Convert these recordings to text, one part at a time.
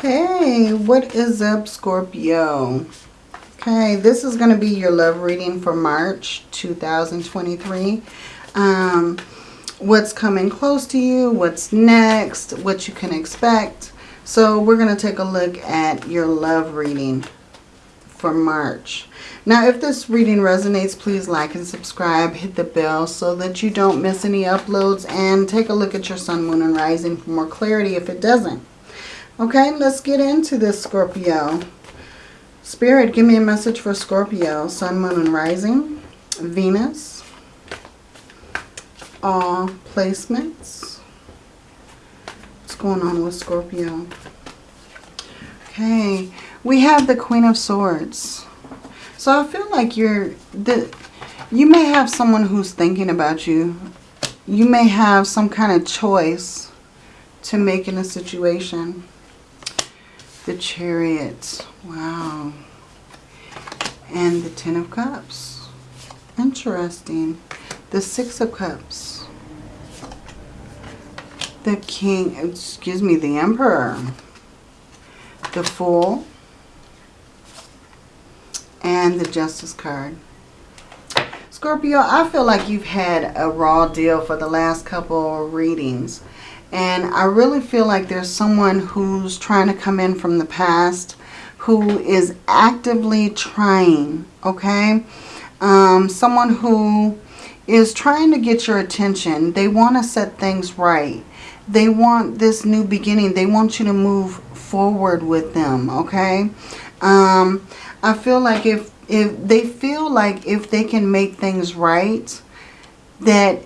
Hey, what is up, Scorpio? Okay, this is going to be your love reading for March 2023. Um, what's coming close to you, what's next, what you can expect. So we're going to take a look at your love reading for March. Now, if this reading resonates, please like and subscribe. Hit the bell so that you don't miss any uploads. And take a look at your sun, moon, and rising for more clarity if it doesn't. Okay, let's get into this, Scorpio. Spirit, give me a message for Scorpio. Sun, Moon, and Rising. Venus. All placements. What's going on with Scorpio? Okay, we have the Queen of Swords. So I feel like you're... the. You may have someone who's thinking about you. You may have some kind of choice to make in a situation. The Chariot. Wow. And the Ten of Cups. Interesting. The Six of Cups. The King, excuse me, the Emperor. The Fool. And the Justice card. Scorpio, I feel like you've had a raw deal for the last couple readings. And I really feel like there's someone who's trying to come in from the past who is actively trying, okay? Um, someone who is trying to get your attention. They want to set things right. They want this new beginning. They want you to move forward with them, okay? Um, I feel like if, if they feel like if they can make things right, that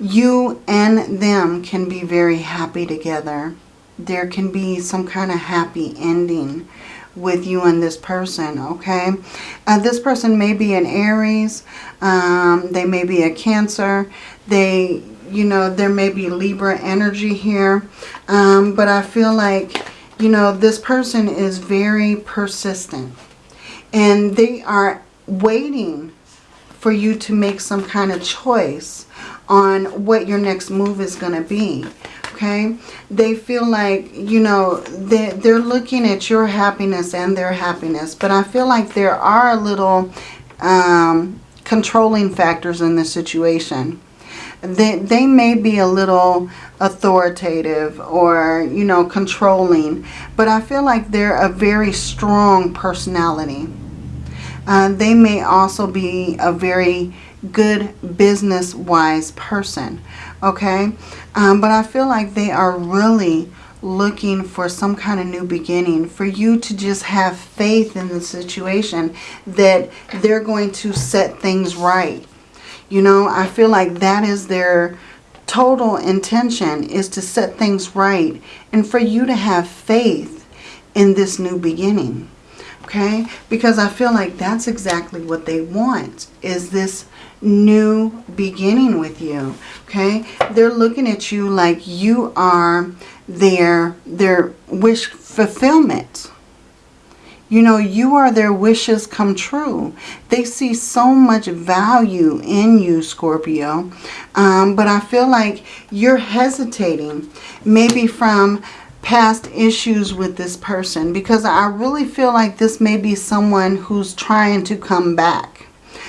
you and them can be very happy together. There can be some kind of happy ending with you and this person, okay? Uh, this person may be an Aries. Um, they may be a Cancer. They, you know, there may be Libra energy here. Um, but I feel like, you know, this person is very persistent. And they are waiting for you to make some kind of choice on what your next move is going to be. Okay? They feel like, you know, they, they're looking at your happiness and their happiness. But I feel like there are a little um, controlling factors in this situation. They, they may be a little authoritative or, you know, controlling. But I feel like they're a very strong personality. Uh, they may also be a very good business-wise person, okay? Um, but I feel like they are really looking for some kind of new beginning, for you to just have faith in the situation that they're going to set things right. You know, I feel like that is their total intention is to set things right and for you to have faith in this new beginning okay? Because I feel like that's exactly what they want, is this new beginning with you, okay? They're looking at you like you are their, their wish fulfillment. You know, you are their wishes come true. They see so much value in you, Scorpio. Um, but I feel like you're hesitating, maybe from past issues with this person because I really feel like this may be someone who's trying to come back.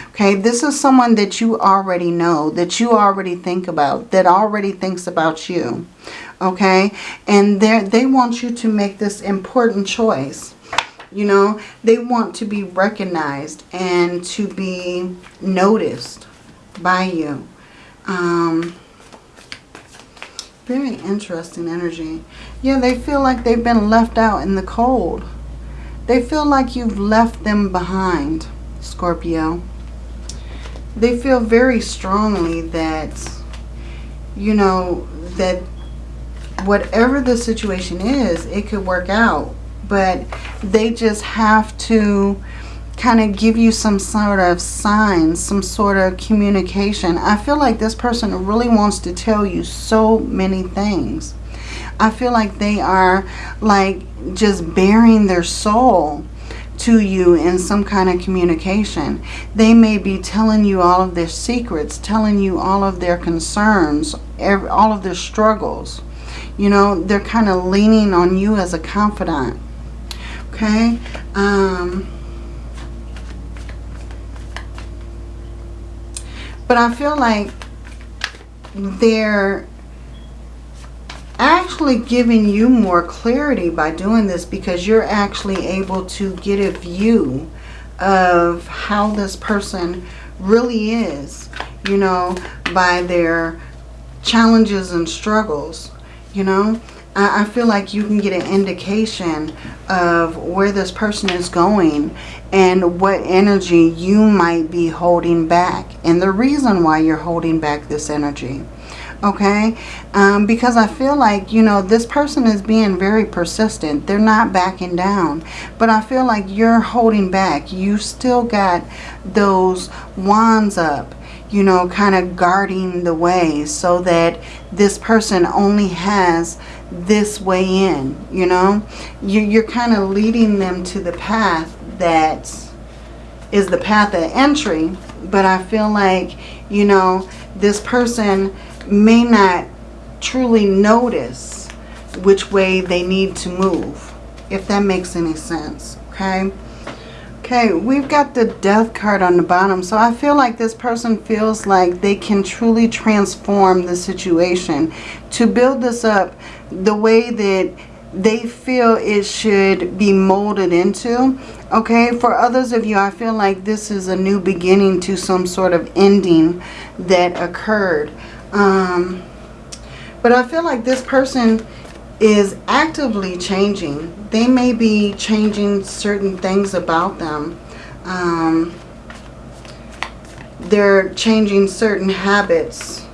Okay, this is someone that you already know, that you already think about, that already thinks about you. Okay, and they want you to make this important choice. You know, they want to be recognized and to be noticed by you. Um, very interesting energy. Yeah, they feel like they've been left out in the cold. They feel like you've left them behind, Scorpio. They feel very strongly that, you know, that whatever the situation is, it could work out. But they just have to kind of give you some sort of signs, some sort of communication. I feel like this person really wants to tell you so many things. I feel like they are like just bearing their soul to you in some kind of communication. They may be telling you all of their secrets, telling you all of their concerns, every, all of their struggles. You know, they're kind of leaning on you as a confidant. Okay? Um, but I feel like they're actually giving you more clarity by doing this because you're actually able to get a view of how this person really is, you know, by their challenges and struggles, you know. I, I feel like you can get an indication of where this person is going and what energy you might be holding back and the reason why you're holding back this energy okay? Um, because I feel like you know this person is being very persistent. They're not backing down. But I feel like you're holding back. You still got those wands up you know kind of guarding the way so that this person only has this way in you know you, you're kind of leading them to the path that is the path of entry but I feel like you know this person may not truly notice which way they need to move, if that makes any sense, okay? Okay, we've got the death card on the bottom. So I feel like this person feels like they can truly transform the situation to build this up the way that they feel it should be molded into. Okay, for others of you, I feel like this is a new beginning to some sort of ending that occurred. Um, but I feel like this person is actively changing. They may be changing certain things about them. Um, they're changing certain habits,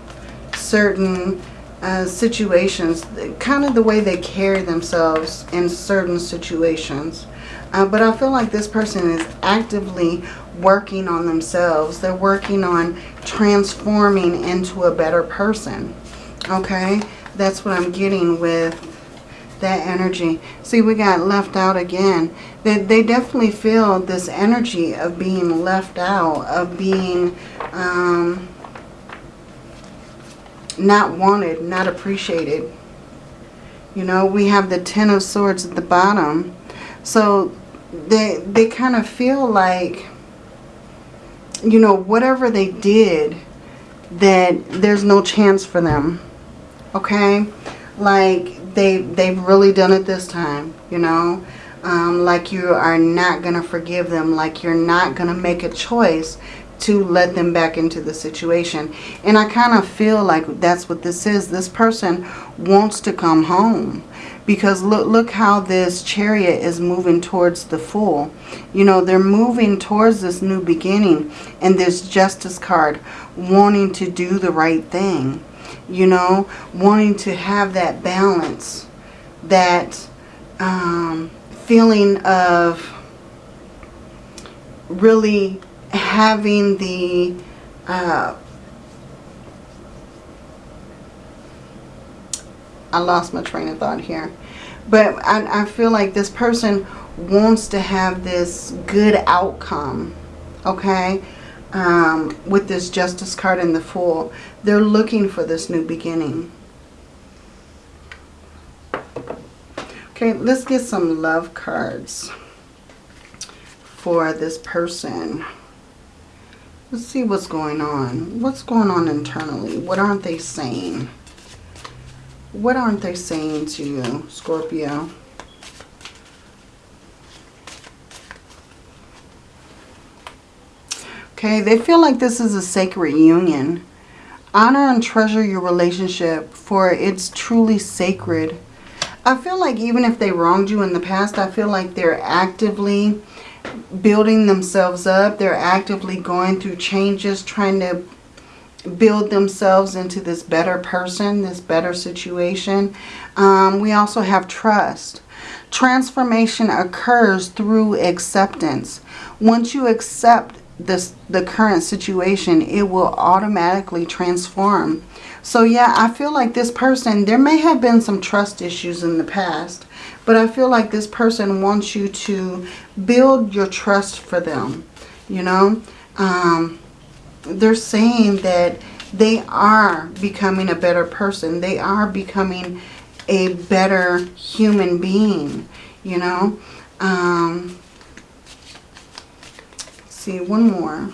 certain uh, situations, kind of the way they carry themselves in certain situations. Uh, but I feel like this person is actively working on themselves. They're working on transforming into a better person. Okay? That's what I'm getting with that energy. See, we got left out again. They, they definitely feel this energy of being left out, of being um, not wanted, not appreciated. You know, we have the Ten of Swords at the bottom. So they, they kind of feel like you know, whatever they did, that there's no chance for them. Okay? Like, they, they've really done it this time, you know? Um, like you are not going to forgive them. Like you're not going to make a choice to let them back into the situation. And I kind of feel like that's what this is. This person wants to come home because look look how this chariot is moving towards the fool you know they're moving towards this new beginning and this justice card wanting to do the right thing you know wanting to have that balance that um, feeling of really having the uh, I lost my train of thought here. But I, I feel like this person wants to have this good outcome. Okay? Um, with this Justice card and the Fool. They're looking for this new beginning. Okay, let's get some love cards for this person. Let's see what's going on. What's going on internally? What aren't they saying? What aren't they saying to you, Scorpio? Okay, they feel like this is a sacred union. Honor and treasure your relationship for it's truly sacred. I feel like even if they wronged you in the past, I feel like they're actively building themselves up. They're actively going through changes, trying to build themselves into this better person, this better situation. Um, we also have trust. Transformation occurs through acceptance. Once you accept this the current situation, it will automatically transform. So yeah, I feel like this person, there may have been some trust issues in the past, but I feel like this person wants you to build your trust for them, you know. Um, they're saying that they are becoming a better person. They are becoming a better human being, you know. Um, see, one more.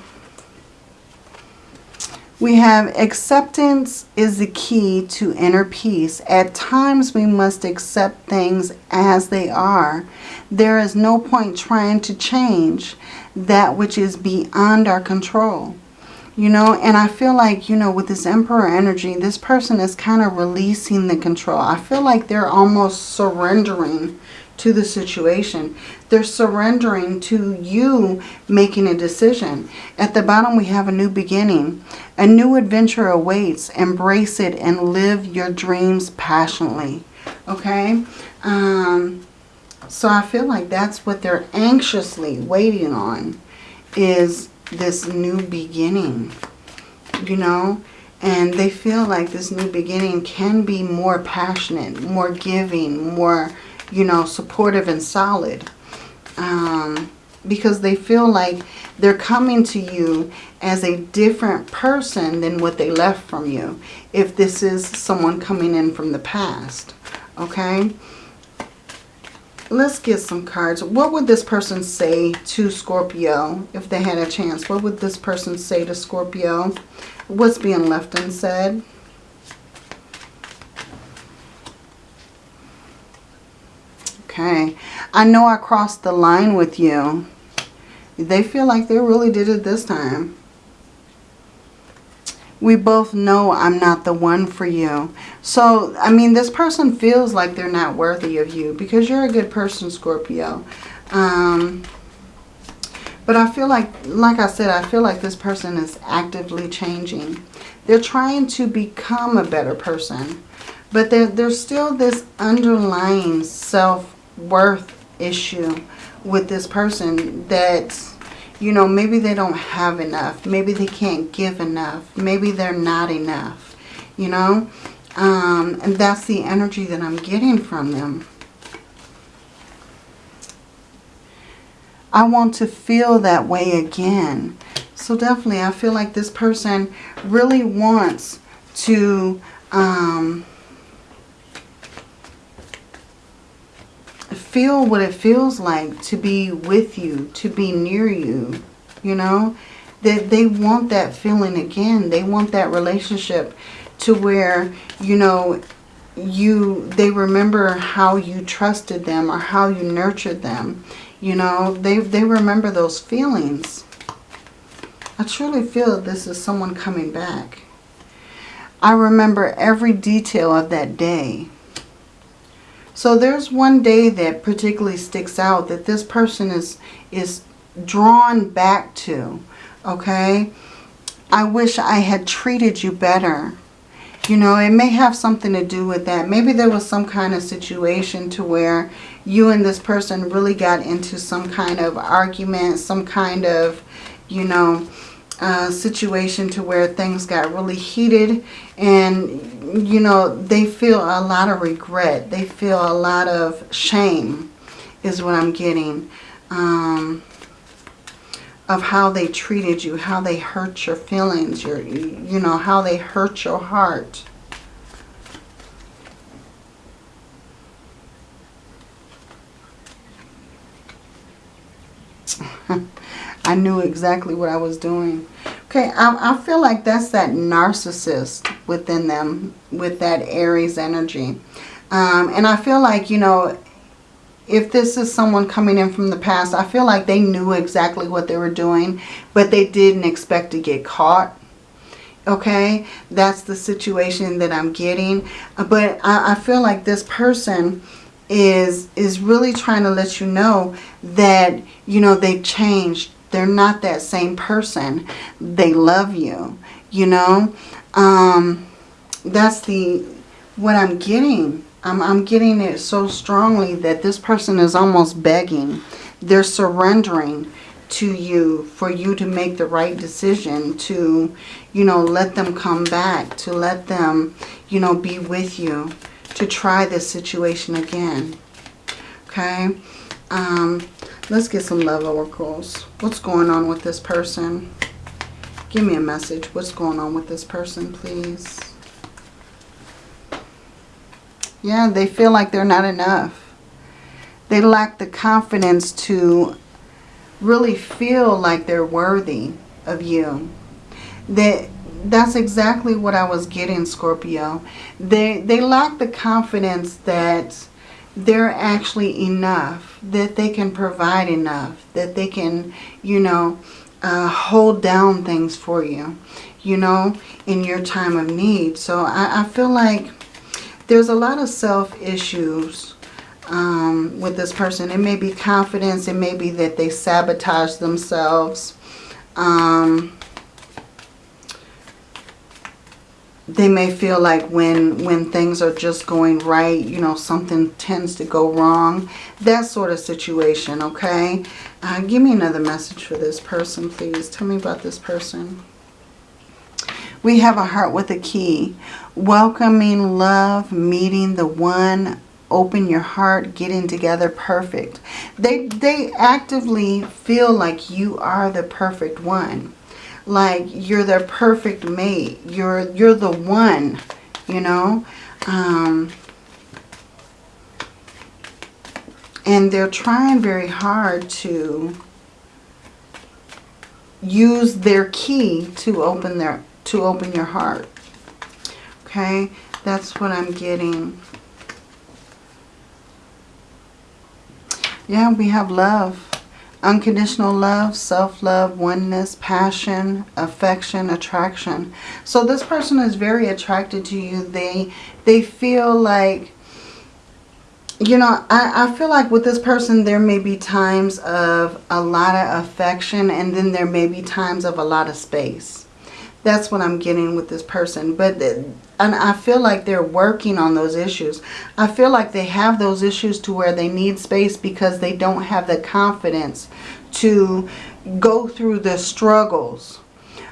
We have acceptance is the key to inner peace. At times we must accept things as they are. There is no point trying to change that which is beyond our control. You know, and I feel like, you know, with this Emperor energy, this person is kind of releasing the control. I feel like they're almost surrendering to the situation. They're surrendering to you making a decision. At the bottom, we have a new beginning. A new adventure awaits. Embrace it and live your dreams passionately. Okay? Um, so I feel like that's what they're anxiously waiting on is this new beginning, you know? And they feel like this new beginning can be more passionate, more giving, more, you know, supportive and solid. Um, because they feel like they're coming to you as a different person than what they left from you. If this is someone coming in from the past. Okay? Let's get some cards. What would this person say to Scorpio if they had a chance? What would this person say to Scorpio? What's being left unsaid? Okay. I know I crossed the line with you. They feel like they really did it this time. We both know I'm not the one for you. So, I mean, this person feels like they're not worthy of you because you're a good person, Scorpio. Um, but I feel like, like I said, I feel like this person is actively changing. They're trying to become a better person. But there, there's still this underlying self-worth issue with this person that you know, maybe they don't have enough. Maybe they can't give enough. Maybe they're not enough, you know. Um, and that's the energy that I'm getting from them. I want to feel that way again. So definitely, I feel like this person really wants to um, feel what it feels like to be with you, to be near you, you know. That they want that feeling again. They want that relationship to where, you know, you they remember how you trusted them or how you nurtured them. You know, they, they remember those feelings. I truly feel this is someone coming back. I remember every detail of that day. So there's one day that particularly sticks out that this person is, is drawn back to, okay? I wish I had treated you better. You know, it may have something to do with that. Maybe there was some kind of situation to where you and this person really got into some kind of argument, some kind of, you know, situation to where things got really heated and you know they feel a lot of regret. They feel a lot of shame is what I'm getting um, of how they treated you how they hurt your feelings your you know how they hurt your heart I knew exactly what I was doing. Okay, I, I feel like that's that narcissist within them with that Aries energy. Um, and I feel like, you know, if this is someone coming in from the past, I feel like they knew exactly what they were doing, but they didn't expect to get caught. Okay, that's the situation that I'm getting. But I, I feel like this person is is really trying to let you know that, you know, they've changed they're not that same person. They love you, you know. Um, that's the what I'm getting. I'm, I'm getting it so strongly that this person is almost begging. They're surrendering to you for you to make the right decision to, you know, let them come back, to let them, you know, be with you, to try this situation again. Okay? Um, Let's get some love oracles. What's going on with this person? Give me a message. What's going on with this person, please? Yeah, they feel like they're not enough. They lack the confidence to really feel like they're worthy of you. That that's exactly what I was getting, Scorpio. They they lack the confidence that they're actually enough, that they can provide enough, that they can, you know, uh, hold down things for you, you know, in your time of need. So I, I feel like there's a lot of self issues um, with this person. It may be confidence. It may be that they sabotage themselves. Um, they may feel like when when things are just going right, you know, something tends to go wrong. That sort of situation, okay? Uh, give me another message for this person, please. Tell me about this person. We have a heart with a key. Welcoming love, meeting the one, open your heart, getting together perfect. They, they actively feel like you are the perfect one like you're their perfect mate. You're you're the one, you know. Um, and they're trying very hard to use their key to open their to open your heart. Okay, that's what I'm getting. Yeah, we have love. Unconditional love, self-love, oneness, passion, affection, attraction. So this person is very attracted to you. They, they feel like, you know, I, I feel like with this person there may be times of a lot of affection and then there may be times of a lot of space. That's what I'm getting with this person. But and I feel like they're working on those issues. I feel like they have those issues to where they need space because they don't have the confidence to go through the struggles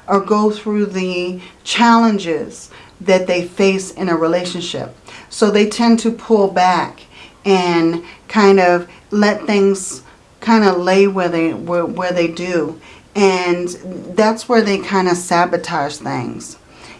or go through the challenges that they face in a relationship. So they tend to pull back and kind of let things kind of lay where they where, where they do and that's where they kind of sabotage things,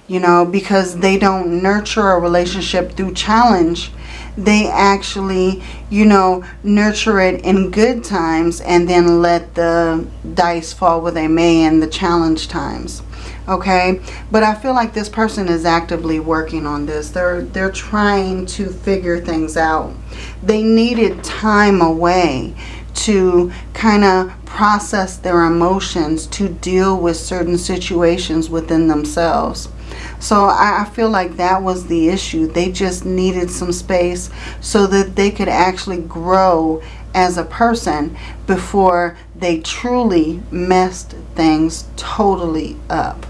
you know, because they don't nurture a relationship through challenge. They actually, you know, nurture it in good times and then let the dice fall where they may in the challenge times. Okay, but I feel like this person is actively working on this. They're they're trying to figure things out. They needed time away to kind of process their emotions, to deal with certain situations within themselves. So I, feel like that was the issue. They just needed some space so that they could actually grow as a person before they truly messed things totally up.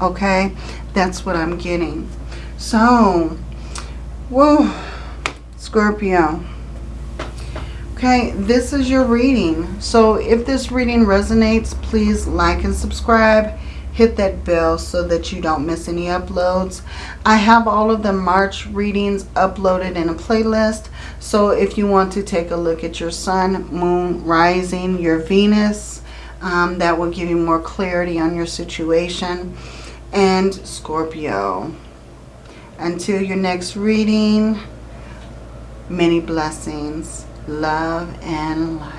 Okay? That's what I'm getting. So, whoa, Scorpio. Okay, this is your reading. So if this reading resonates, please like and subscribe. Hit that bell so that you don't miss any uploads. I have all of the March readings uploaded in a playlist. So if you want to take a look at your sun, moon, rising, your Venus, um, that will give you more clarity on your situation. And Scorpio. Until your next reading, many blessings love and light.